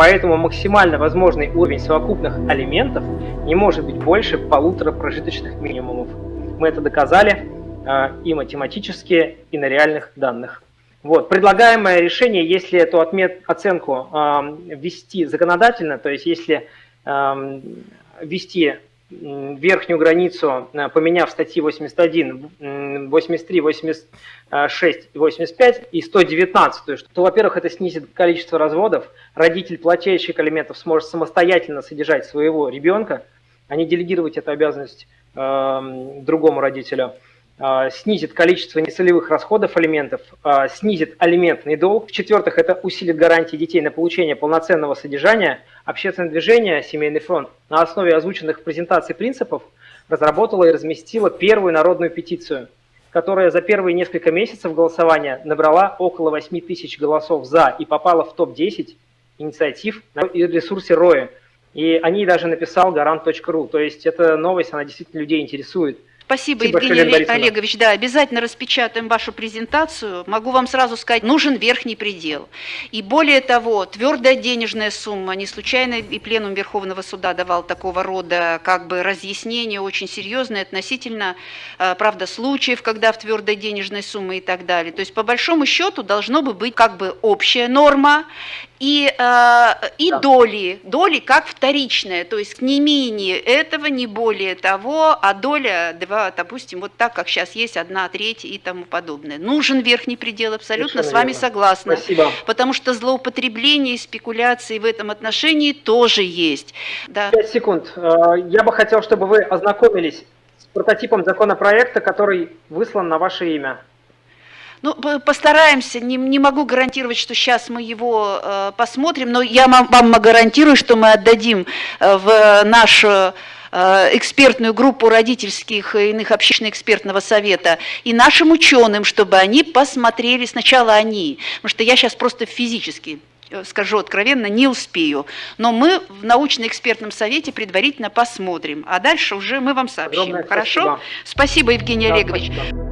Поэтому максимально возможный уровень совокупных алиментов не может быть больше полутора прожиточных минимумов. Мы это доказали э, и математически, и на реальных данных. Вот. Предлагаемое решение, если эту отмет, оценку э, ввести законодательно, то есть если э, ввести верхнюю границу, э, поменяв статьи 81, 83, 86, 85 и 119, то, во-первых, это снизит количество разводов, родитель плательщик алиментов сможет самостоятельно содержать своего ребенка, а не делегировать эту обязанность э, другому родителю. А, снизит количество нецелевых расходов алиментов, а, снизит алиментный долг. В-четвертых, это усилит гарантии детей на получение полноценного содержания. Общественное движение «Семейный фронт» на основе озвученных презентаций принципов разработало и разместило первую народную петицию, которая за первые несколько месяцев голосования набрала около 8 тысяч голосов «за» и попала в топ-10 инициатив на ресурсе РОИ. И о ней даже написал гарант.ру. То есть эта новость, она действительно людей интересует. Спасибо, Спасибо Евгений большое, Олегович. Да, обязательно распечатаем вашу презентацию. Могу вам сразу сказать, нужен верхний предел. И более того, твердая денежная сумма, не случайно и пленум Верховного суда давал такого рода как бы разъяснение очень серьезное относительно, э, правда, случаев, когда в твердой денежной сумме и так далее. То есть, по большому счету, должно бы быть как бы общая норма, и, э, и да. доли, доли как вторичная, то есть не менее этого, не более того, а доля, два, допустим, вот так, как сейчас есть, одна треть и тому подобное. Нужен верхний предел, абсолютно Совершенно с вами верно. согласна. Спасибо. Потому что злоупотребление и спекуляции в этом отношении тоже есть. Да. 5 секунд. Э, я бы хотел, чтобы вы ознакомились с прототипом законопроекта, который выслан на ваше имя. Ну, постараемся, не, не могу гарантировать, что сейчас мы его э, посмотрим, но я вам, вам гарантирую, что мы отдадим э, в нашу э, экспертную группу родительских и иных общественных экспертного совета и нашим ученым, чтобы они посмотрели, сначала они, потому что я сейчас просто физически э, скажу откровенно, не успею. Но мы в научно-экспертном совете предварительно посмотрим, а дальше уже мы вам сообщим. Огромное Хорошо? Спасибо, спасибо Евгений да, Олегович. Спасибо.